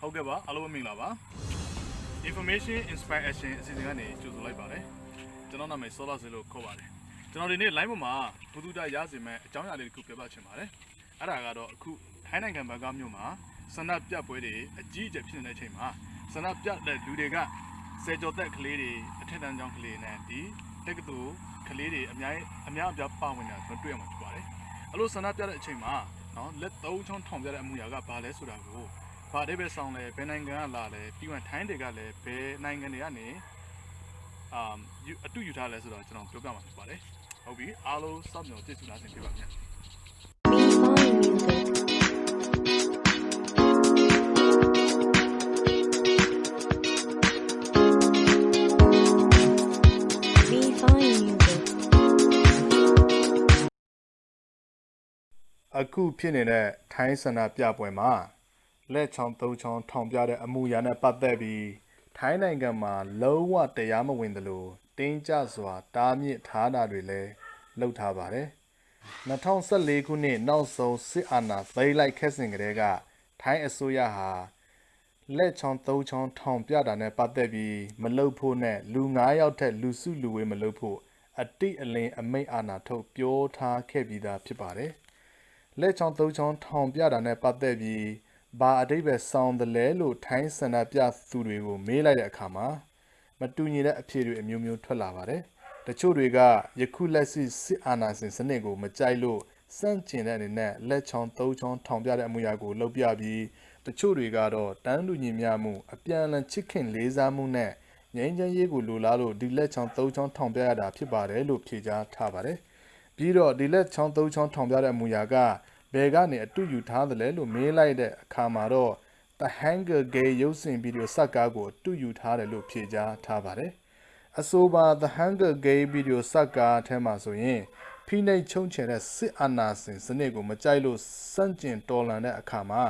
ဟုတ်ကဲ့ပါအားလုံးပဲမင်္ဂလာပါ information inspire action အစီအစဉ်ကနေကြိုဆိုလိုက်ပါတယ်ကျွန်တော်နာမည် Solar Zero ခေါ်ပါတယ်ကျွန်တော်ဒီနေ့ line ပေါ်မှာဘုသူတရစီမဲ့အကြောင်းအရာလေးတစ်ခုပြောပြချင်ပါတယ်အဲ့ဒါကတော့အခုထိုင်းနိုင်ငံဘန်ကောက်မြို့မှာဆန္ဒပြပွဲတွေအကြီးအကျယ်ဖြစ်နေတဲ့အချိန်မှာဆန္ဒပြတဲ့လူတွေကဆယ်ကျော်သက်ကလေးတွေအထက်တန်းကျောင်းကလေးနဲ့ဒီတက္ကသိုလ်ကလေးတွေအများကြီးအများအပြားပါဝင်နေတာကျွန်တော်တွေ့ရမှာဖြစ်ပါတယ်အဲ့လိုဆန္ဒပြတဲ့အချိန်မှာနော်လက်သုံးချောင်းထောင်ပြတဲ့အမှုရာကဘာလဲဆိုတာကို ဘာအဓိပ္ပာယ်ဆောင်လဲဘယ်နိုင်ငံကလာလဲပြီးရင်ထိုင်းတွေကလည်းဘယ်နိုင်ငံတွေကနေအာယူအတူယူထားလဲဆိုတော့ကျွန်တော်ပြောပြမှာဖြစ်ပါတယ်ဟုတ်ပြီအားလုံးစောင့်မျှော်ကြည့်ရှုလာခြင်းဖြစ်ပါမယ် Me Fine Music. Me Fine Music. အခုဖြစ်နေတဲ့ထိုင်းဆန္ဒပြပွဲမှာ လက်ချောင်းသုံးချောင်းထောင်ပြတဲ့အမှုရာနဲ့ပတ်သက်ပြီးထိုင်းနိုင်ငံမှာလုံးဝတရားမဝင်သလိုတင်းကျပ်စွာတားမြစ်ထားတာတွေလည်းလုပ်ထားပါတယ်2014ခုနှစ်နောက်ဆုံးစစ်အာဏာသိမ်းလိုက်ခဲ့စဉ်ကတည်းကထိုင်းအစိုးရဟာလက်ချောင်းသုံးချောင်းထောင်ပြတာနဲ့ပတ်သက်ပြီးမလုပ်ဖို့နဲ့လူ9ယောက်ထက်လူစုလူဝေးမလုပ်ဖို့အတိအလင်းအမိန့်အာဏာထုတ်ပြောထားခဲ့ပြီးသားဖြစ်ပါတယ်။လက်ချောင်းသုံးချောင်းထောင်ပြတာနဲ့ပတ်သက်ပြီး ဘာအတိတ်ပဲစောင်းတယ်လဲလို့ထိုင်းဆန္ဒပြသူတွေကိုမေးလိုက်တဲ့အခါမှာမတူညီတဲ့အဖြေတွေအမျိုးမျိုးထွက်လာပါတယ်။တချို့တွေကယခုလက်ရှိစစ်အာဏာရှင်စနစ်ကိုမကြိုက်လို့စန့်ကျင်တဲ့အနေနဲ့လက်ချောင်းသုံးချောင်းထောင်ပြတဲ့အမှုရာကိုလုပ်ပြပြီးတချို့တွေကတော့တန်းတူညီမျှမှုအပြန်အလှန်ချစ်ခင်လေးစားမှုနဲ့ငြိမ်းချမ်းရေးကိုလိုလားလို့ဒီလက်ချောင်းသုံးချောင်းထောင်ပြရတာဖြစ်ပါတယ်လို့ဖြေကြားထားပါတယ်။ပြီးတော့ဒီလက်ချောင်းသုံးချောင်းထောင်ပြတဲ့အမူအရာက ဘယ်ကနေအတူယူထားသလဲလို့မေးလိုက်တဲ့အခါမှာတော့ The Hunger Games ရုပ်ရှင်ဗီဒီယိုစက်ကားကိုအတူယူထားတယ်လို့ဖြေကြားထားပါတယ်။အဆိုပါ The Hunger Games ဗီဒီယိုစက်ကားအထဲမှာဆိုရင်ဖိနှိပ်ချုံချယ်တဲ့စစ်အာဏာရှင်စနစ်ကိုမကြိုက်လို့စန့်ကျင်တော်လှန်တဲ့အခါမှာ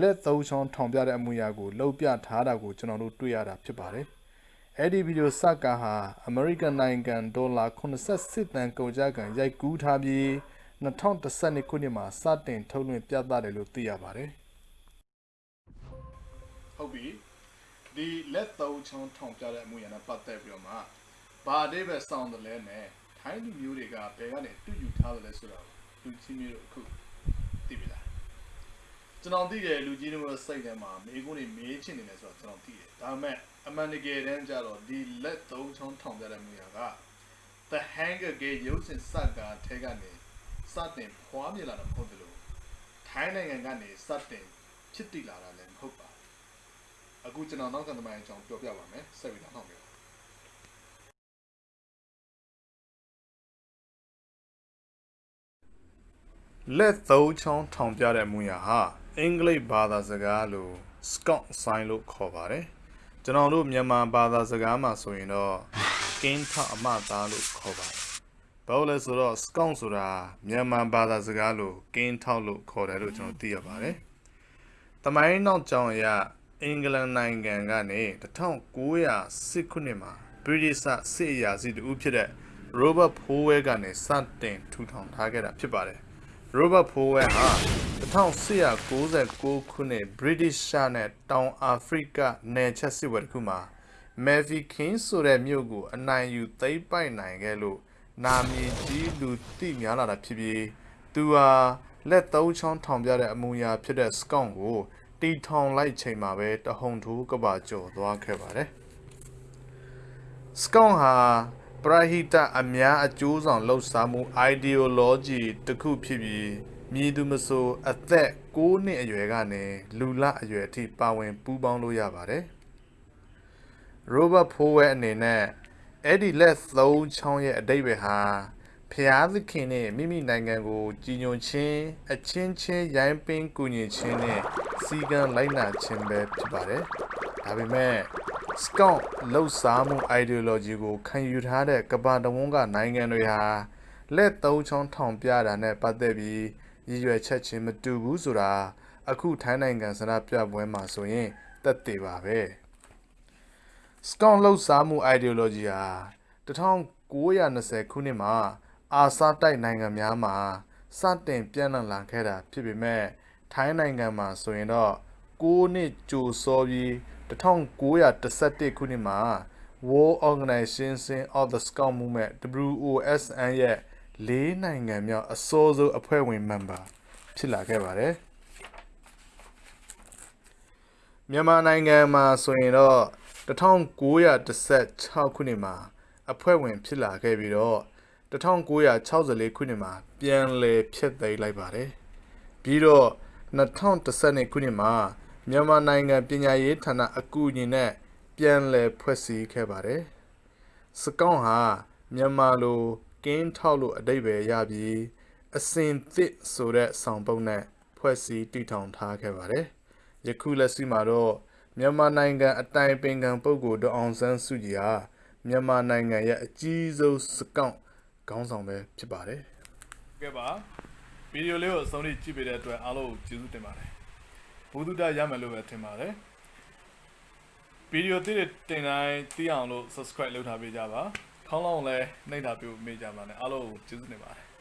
လက်သုံးချောင်းထောင်ပြတဲ့အမူအရာကိုလှုပ်ပြထားတာကိုကျွန်တော်တို့တွေ့ရတာဖြစ်ပါတယ်။အဲ့ဒီဗီဒီယိုစကားဟာအမေရိကန်နိုင်ငံဒေါ်လာ88တန်ကုန်ကြကန်ရိုက်ကူးထားပြီး 2012ခုနှစ်မှာစတင်ထုတ်လွှင့်ပြသတယ်လို့သိရပါတယ်။ဟုတ်ပြီဒီလက်သုံးချောင်းထောင်ပြတဲ့အမှုရနဲ့ပတ်သက်ပြီးတော့မှဘာအသေးပဲစောင်းတယ်လဲနဲ့ထိုင်းလူမျိုးတွေကဘယ်ကနေတူယူထားတယ်လဲဆိုတော့လူချင်းမျိုးတို့အခုသိပြီလားကျွန်တော်သိတယ်လူကြီးတို့ရဲ့စိတ်ထဲမှာမိကုန်းတွေမေးချင်နေတယ်ဆိုတော့ကျွန်တော်သိတယ်ဒါပေမဲ့အမှန်တကယ်တမ်းကျတော့ဒီလက်သုံးချောင်းထောင်ပြတဲ့မှုရက The Hunger Games ရုပ်ရှင်စကားထဲကနေ စတင်ဖွားမြင်လာတာမဟုတ်တယ်လို့ထိုင်းနိုင်ငံကနေစတင်ဖြစ်တည်လာတာလည်းမဟုတ်ပါဘူးအခုကျွန်တော်နောက်ကသမိုင်းအကြောင်းပြောပြပါမယ်ဆက်ပြီးတော့နောက်မယ်လက်သုံးချောင်းထောင်ပြတဲ့မူရဟာအင်္ဂလိပ်ဘာသာစကားလို Scott sign လို့ခေါ်ပါတယ်ကျွန်တော်တို့မြန်မာဘာသာစကားမှာဆိုရင်တော့ကင်းထအမသားလို့ခေါ်ပါတယ် ဘာလို့လဲဆိုတော့ Scott ဆိုတာမြန်မာဘာသာစကားလိုကင်းထောက်လို့ခေါ်တယ်လို့ကျွန်တော်သိရပါတယ်တမိုင်းနောက်ကြောင်အရအင်္ဂလန်နိုင်ငံကနေ1910ခုနှစ်မှာ British စစ်အရာရှိတူဖြစ်တဲ့ Robert Powell ကနေစတင်ထူထောင်ထားခဲ့တာဖြစ်ပါတယ် Robert Powell ဟာ1896ခုနှစ် British ရှာနဲ့တောင်အာဖရိကနယ်ချက်စစ်ဝဲတစ်ခုမှာ Mavie King ဆိုတဲ့မြို့ကိုအနိုင်ယူသိမ်းပိုက်နိုင်ခဲ့လို့ နာမည်ကြီးလူသိများလာတာဖြစ်ပြီးသူဟာလက်သုံးချောင်းထောင်ပြတဲ့အမူအရာဖြစ်တဲ့ Scott ကိုတီထောင်လိုက်ချိန်မှာပဲတဟုန်ထိုးကပါကျော်သွားခဲ့ပါတယ်။ Scott ဟာပရဟိတအများအကျိုးဆောင်လှုပ်ရှားမှု ideology တစ်ခုဖြစ်ပြီးမြည်သူမဆိုအသက်6နှစ်အရွယ်ကနေလူလအရွယ်အထိပါဝင်ပူးပေါင်းလို့ရပါတယ်။ Robert Powell အနေနဲ့ အဲ့ဒီလက်သုံးချောင်းရဲ့အတိတ်ပဲဟာဖျားသခင်နဲ့မိမိနိုင်ငံကိုကြီးညိုခြင်းအချင်းချင်းရိုင်းပင်းကူညီခြင်းနဲ့စီကံလိုက်နာခြင်းပဲဖြစ်ပါတယ်။ဒါပေမဲ့ Scott လှုပ်ရှားမှု ideology ကိုခံယူထားတဲ့ကမ္ဘာတဝန်းကနိုင်ငံတွေဟာလက်သုံးချောင်းထောင်ပြတာနဲ့ပတ်သက်ပြီးရည်ရွယ်ချက်ချင်းမတူဘူးဆိုတာအခုထိုင်းနိုင်ငံစနပြပွဲမှာဆိုရင်သက်သေပါပဲ။ Scott လှုပ်ရှားမှု ideology ဟာ1920ခုနှစ်မှာအာဆာတိုက်နိုင်ငံများမှာစတင်ပြန့်နှံ့လာခဲ့တာဖြစ်ပေမဲ့ထိုင်းနိုင်ငံမှာဆိုရင်တော့6နှစ်ကြိုစောပြီး1911ခုနှစ်မှာ World Organization of the Scout Movement WOSN ရဲ့လေးနိုင်ငံမြောက်အစိုးဆုံးအဖွဲ့ဝင် member ဖြစ်လာခဲ့ပါတယ်မြန်မာနိုင်ငံမှာဆိုရင်တော့ 1916ခုနှစ်မှာ အဖွဲ့ဝင်ဖြစ်လာခဲ့ပြီးတော့1964ခုနှစ်မှာ ပြန်လည်ဖျက်သိမ်းလိုက်ပါတယ်ပြီးတော့2012ခုနှစ်မှာမြန်မာနိုင်ငံပညာရေးဌာနအကူအညီနဲ့ပြန်လည်ဖွဲ့စည်းခဲ့ပါတယ်စကောင်းဟာမြန်မာလိုကင်းထောက်လို့အတိတ်ပဲရပြီးအစင်သစ်ဆိုတဲ့ဆောင်ပုဒ်နဲ့ဖွဲ့စည်းတည်ထောင်ထားခဲ့ပါတယ်ယခုလက်ရှိမှာတော့ မြန်မာနိုင်ငံအတိုင်ပင်ခံပုဂ္ဂိုလ်ဒေါက်အောင်ဆန်းစုကြည်ဟာမြန်မာနိုင်ငံရဲ့အကြီးဆုံးစကောင်းခေါင်းဆောင်ပဲဖြစ်ပါတယ်ကဲပါဗီဒီယိုလေးကိုအဆုံးထိကြည့်ပေးတဲ့အတွက်အားလုံးကိုကျေးဇူးတင်ပါတယ်ဘုဒ္ဓတရမယ်လို့ပဲထင်ပါတယ်ဗီဒီယိုသစ်တွေတင်တိုင်းသိအောင်လို့ subscribe လုပ်ထားပေးကြပါခေါင်းလောင်းလည်းနှိပ်ထားပေးဖို့မေ့ကြပါနဲ့အားလုံးကိုကျေးဇူးတင်ပါတယ်